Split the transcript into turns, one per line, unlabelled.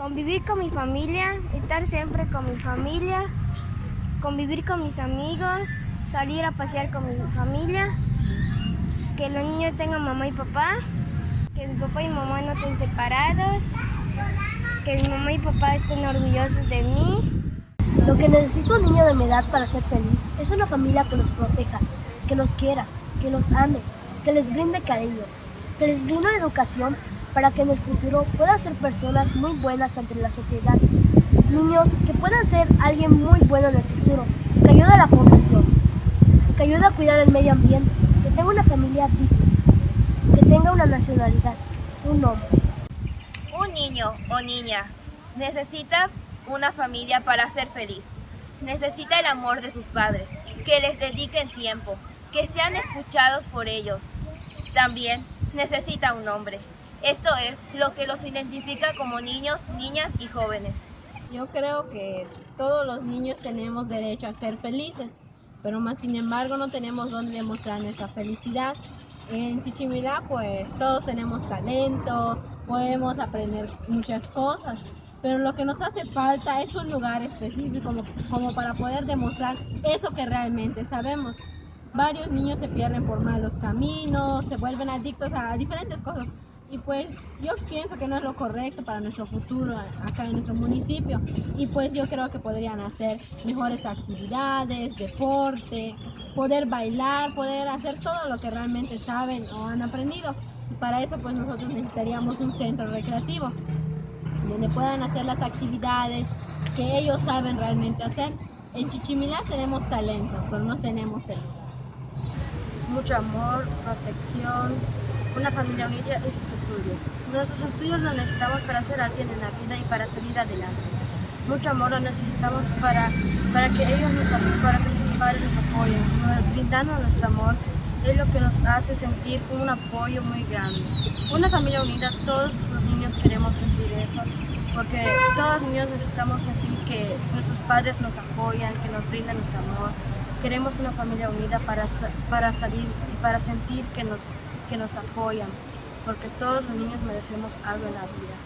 Convivir con mi familia, estar siempre con mi familia, convivir con mis amigos, salir a pasear con mi familia, que los niños tengan mamá y papá, que mi papá y mamá no estén separados, que mi mamá y papá estén orgullosos de mí.
Lo que necesita un niño de mi edad para ser feliz es una familia que los proteja, que los quiera, que los ame, que les brinde cariño, que les brinde educación para que en el futuro puedan ser personas muy buenas ante la sociedad. Niños que puedan ser alguien muy bueno en el futuro, que ayude a la población, que ayude a cuidar el medio ambiente, que tenga una familia digna, que tenga una nacionalidad, un nombre.
Un niño o niña necesita una familia para ser feliz. Necesita el amor de sus padres, que les dediquen tiempo, que sean escuchados por ellos. También necesita un nombre. Esto es lo que los identifica como niños, niñas y jóvenes.
Yo creo que todos los niños tenemos derecho a ser felices, pero más sin embargo no tenemos dónde demostrar nuestra felicidad. En Chichimilá pues todos tenemos talento, podemos aprender muchas cosas, pero lo que nos hace falta es un lugar específico como, como para poder demostrar eso que realmente sabemos. Varios niños se pierden por malos caminos, se vuelven adictos a diferentes cosas, y pues yo pienso que no es lo correcto para nuestro futuro acá en nuestro municipio y pues yo creo que podrían hacer mejores actividades, deporte, poder bailar, poder hacer todo lo que realmente saben o han aprendido y para eso pues nosotros necesitaríamos un centro recreativo donde puedan hacer las actividades que ellos saben realmente hacer. En Chichimilá tenemos talento, pero no tenemos el
Mucho amor, protección, una familia unida y sus estudios. Nuestros estudios los necesitamos para ser alguien en la vida y para salir adelante. Mucho amor lo necesitamos para, para que ellos nos para que nuestros padres nos apoyen. Brindando nuestro amor es lo que nos hace sentir un apoyo muy grande. Una familia unida, todos los niños queremos sentir eso, porque todos los niños necesitamos sentir que nuestros padres nos apoyan, que nos brindan nuestro amor. Queremos una familia unida para, para salir y para sentir que nos que nos apoyan, porque todos los niños merecemos algo en la vida.